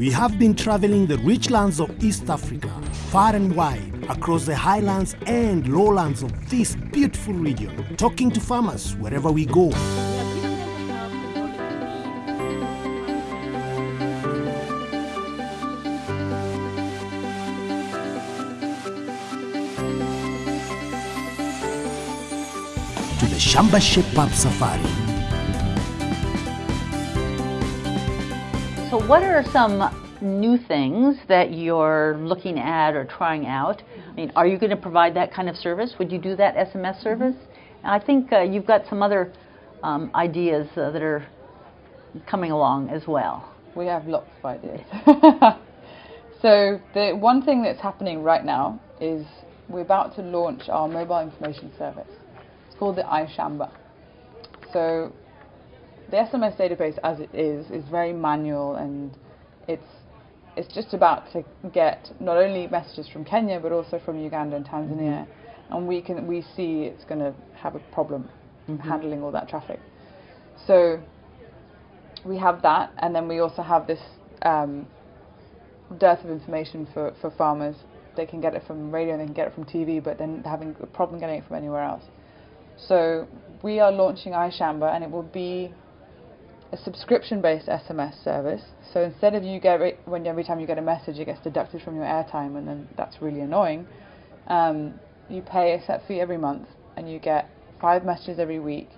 We have been traveling the rich lands of East Africa, far and wide, across the highlands and lowlands of this beautiful region, talking to farmers wherever we go. To the Shamba Shape Safari. What are some new things that you're looking at or trying out? I mean, are you going to provide that kind of service? Would you do that SMS service? I think uh, you've got some other um, ideas uh, that are coming along as well. We have lots of ideas. so the one thing that's happening right now is we're about to launch our mobile information service. It's called the iShamba. So the SMS database as it is is very manual and it's it's just about to get not only messages from Kenya but also from Uganda and Tanzania and we can we see it's going to have a problem handling all that traffic. So we have that and then we also have this um, dearth of information for, for farmers. They can get it from radio, they can get it from TV, but then they're having a problem getting it from anywhere else. So we are launching iShamba and it will be a subscription-based SMS service. So instead of you get it, when every time you get a message it gets deducted from your airtime and then that's really annoying, um, you pay a set fee every month and you get five messages every week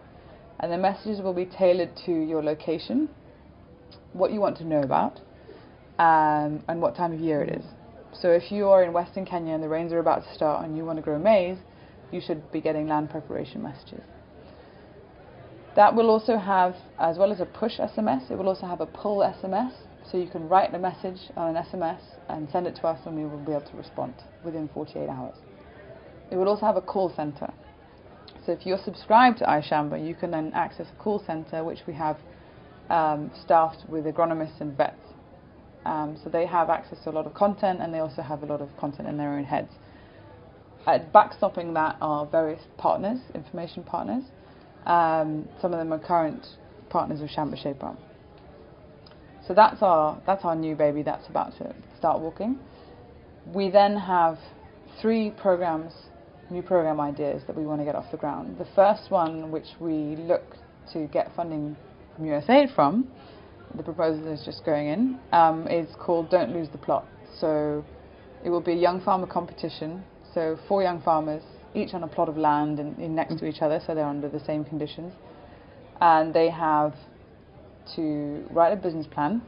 and the messages will be tailored to your location, what you want to know about, um, and what time of year it is. So if you are in Western Kenya and the rains are about to start and you want to grow maize, you should be getting land preparation messages. That will also have, as well as a push SMS, it will also have a pull SMS. So you can write a message on an SMS and send it to us and we will be able to respond within 48 hours. It will also have a call center. So if you're subscribed to iShamba, you can then access a call center which we have um, staffed with agronomists and vets. Um, so they have access to a lot of content and they also have a lot of content in their own heads. Backstopping that are various partners, information partners. Um, some of them are current partners of Shamba Shape So that's our that's our new baby that's about to start walking. We then have three programs, new program ideas that we want to get off the ground. The first one, which we look to get funding from USAID from, the proposal is just going in, um, is called Don't Lose the Plot. So it will be a young farmer competition. So four young farmers, each on a plot of land and, in next to each other, so they're under the same conditions, and they have to write a business plan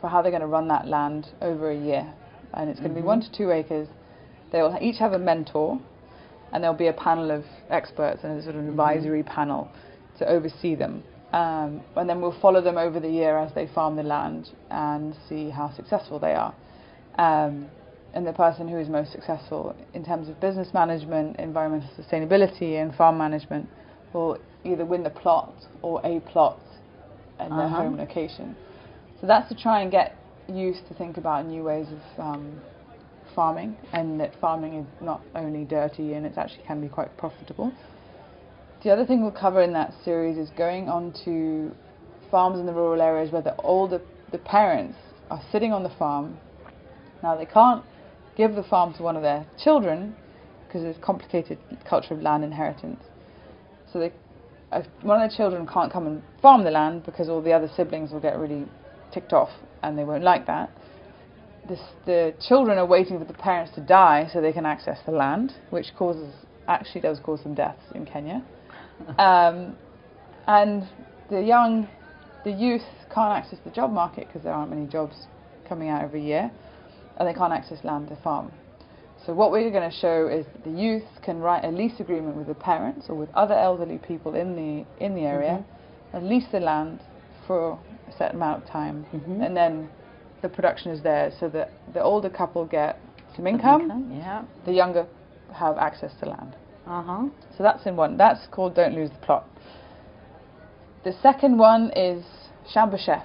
for how they're going to run that land over a year, and it's going to be one to two acres. They will each have a mentor, and there'll be a panel of experts and a sort of advisory panel to oversee them. Um, and then we'll follow them over the year as they farm the land and see how successful they are. Um, and the person who is most successful in terms of business management, environmental sustainability, and farm management will either win the plot or a plot in their Uh-huh. home location. So that's to try and get youth to think about new ways of um, farming, and that farming is not only dirty and it actually can be quite profitable. The other thing we'll cover in that series is going on to farms in the rural areas where the older the parents are sitting on the farm. Now they can't give the farm to one of their children because there's complicated culture of land inheritance. So they, one of their children can't come and farm the land because all the other siblings will get really ticked off and they won't like that. This, the children are waiting for the parents to die so they can access the land, which causes actually does cause some deaths in Kenya. Um, and the young, the youth can't access the job market because there aren't many jobs coming out every year, and they can't access land to farm. So what we're going to show is that the youth can write a lease agreement with the parents or with other elderly people in the in the area, and lease the land for a set amount of time, and then the production is there So that the older couple get some income, Yeah. the younger have access to land. Uh huh. So that's in one. That's called Don't Lose the Plot. The second one is Shamba Chef.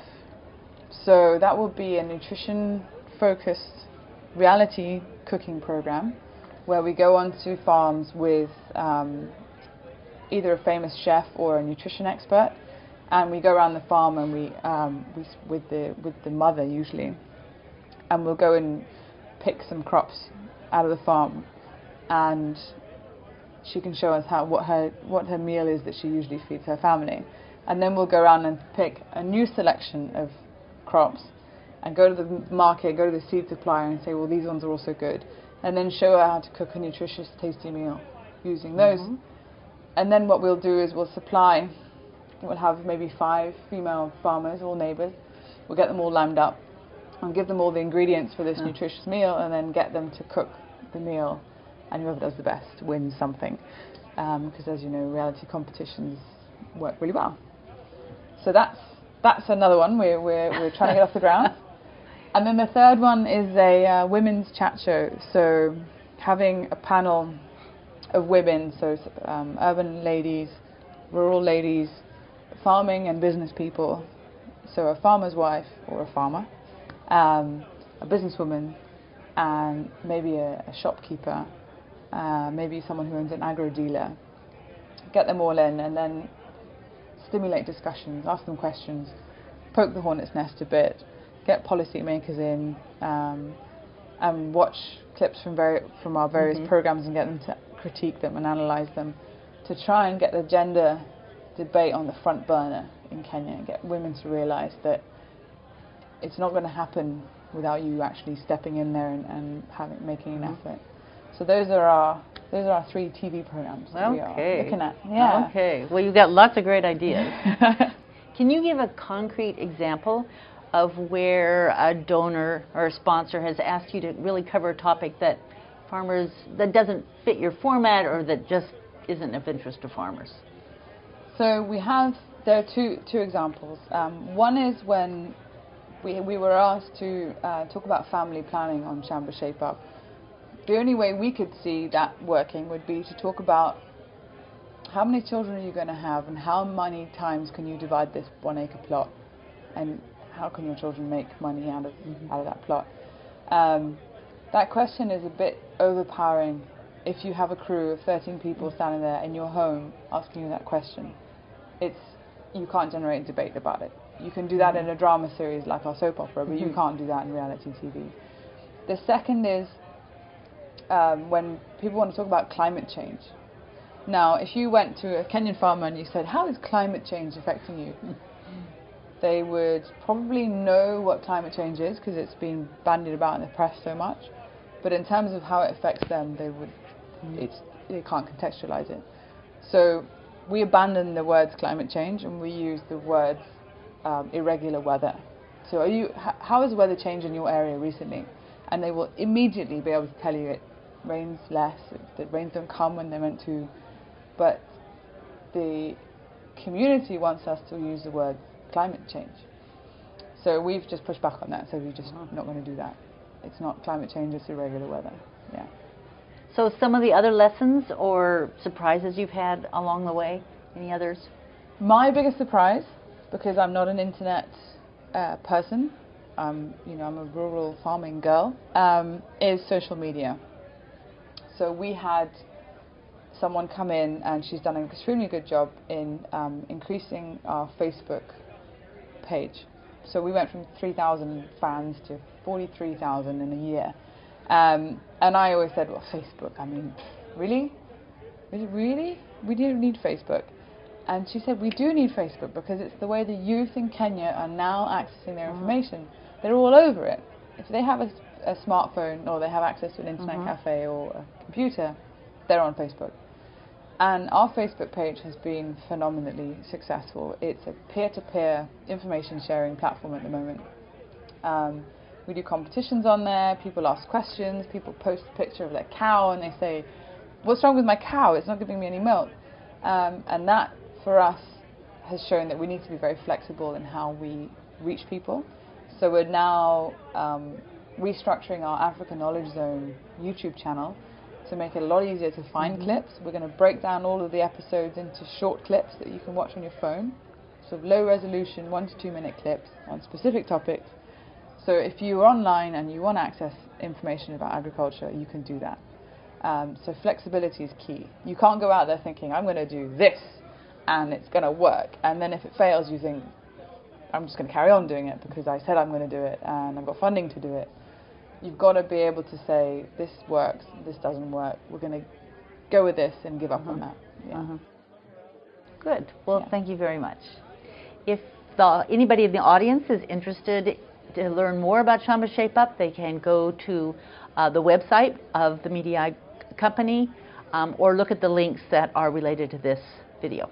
So that will be a nutrition focused reality cooking program where we go onto farms with um, either a famous chef or a nutrition expert and we go around the farm and we, um, we with the with the mother usually, and we'll go and pick some crops out of the farm, and she can show us how what her what her meal is that she usually feeds her family, and then we'll go around and pick a new selection of crops, and go to the market, go to the seed supplier, and say, well, these ones are also good, and then show her how to cook a nutritious, tasty meal using those. Mm-hmm. And then what we'll do is we'll supply. We'll have maybe five female farmers, all neighbours. We'll get them all lined up and give them all the ingredients for this Yeah. nutritious meal, and then get them to cook the meal. And whoever does the best wins something. Um, because as you know, reality competitions work really well. So that's that's another one we're we're, we're trying to get off the ground. And then the third one is a uh, women's chat show. So having a panel of women, so um, urban ladies, rural ladies, farming and business people. So a farmer's wife or a farmer, um, a businesswoman, and maybe a, a shopkeeper, uh, maybe someone who owns an agro dealer. Get them all in and then stimulate discussions, ask them questions, poke the hornet's nest a bit, get policymakers in, um, and watch clips from, vari- from our various Mhm. programs and get them to critique them and analyse them to try and get the gender debate on the front burner in Kenya and get women to realise that it's not going to happen without you actually stepping in there and, and having making an Mhm. effort. So those are our those are our three TV programs that we are looking at. Yeah. Okay. Well, you've got lots of great ideas. Can you give a concrete example of where a donor or a sponsor has asked you to really cover a topic that farmers that doesn't fit your format or that just isn't of interest to farmers? So we have there are two two examples. Um, one is when we we were asked to uh, talk about family planning on Shamba Shape Up. The only way we could see that working would be to talk about how many children are you going to have and how many times can you divide this one acre plot and how can your children make money out of out of that plot. Um, that question is a bit overpowering if you have a crew of 13 people standing there in your home asking you that question. It's you can't generate debate about it. You can do that in a drama series like our soap opera, but you Mhm. can't do that in reality TV. The second is um, when people want to talk about climate change. Now, if you went to a Kenyan farmer and you said, "How is climate change affecting you?" they would probably know what climate change is because it's been bandied about in the press so much. But in terms of how it affects them, they would it's they can't contextualize it. So we abandon the words climate change and we use the words um, irregular weather. So are you how has the weather changed in your area recently? And they will immediately be able to tell you it rains less, the rains don't come when they're meant to. But the community wants us to use the word climate change. So we've just pushed back on that. So we're just not going to do that. It's not climate change; it's irregular weather. Yeah. So, some of the other lessons or surprises you've had along the way? Any others? My biggest surprise, because I'm not an internet uh, person, um, you know, I'm a rural farming girl, um, is social media. So we had someone come in and she's done an extremely good job in um, increasing our Facebook page. So we went from 3,000 fans to 43,000 in a year. Um, and I always said, well, Facebook, I mean, really? Really? We don't need Facebook. And she said, we do need Facebook because it's the way the youth in Kenya are now accessing their information. They're all over it. If they have a, a smartphone or they have access to an internet Mhm. cafe or a computer, they're on Facebook. And our Facebook page has been phenomenally successful. It's a peer-to-peer information sharing platform at the moment. Um, we do competitions on there. People ask questions. People post a picture of their cow and they say, "What's wrong with my cow? It's not giving me any milk." Um, and that, for us, has shown that we need to be very flexible in how we reach people. So we're now um, restructuring our Africa Knowledge Zone YouTube channel to make it a lot easier to find Mhm. clips. We're going to break down all of the episodes into short clips that you can watch on your phone. So low resolution, one to two minute clips on specific topics. So if you're online and you want to access information about agriculture, you can do that. Um, so flexibility is key. You can't go out there thinking, I'm going to do this and it's going to work. And then if it fails, you think, I'm just going to carry on doing it because I said I'm going to do it and I've got funding to do it. You've got to be able to say, this works, this doesn't work, we're going to go with this and give up on that. Yeah. Uh-huh. Good. Well, Yeah. thank you very much. If the, anybody in the audience is interested to learn more about Shamba Shape Up, they can go to uh, the website of the Mediae company um, or look at the links that are related to this video.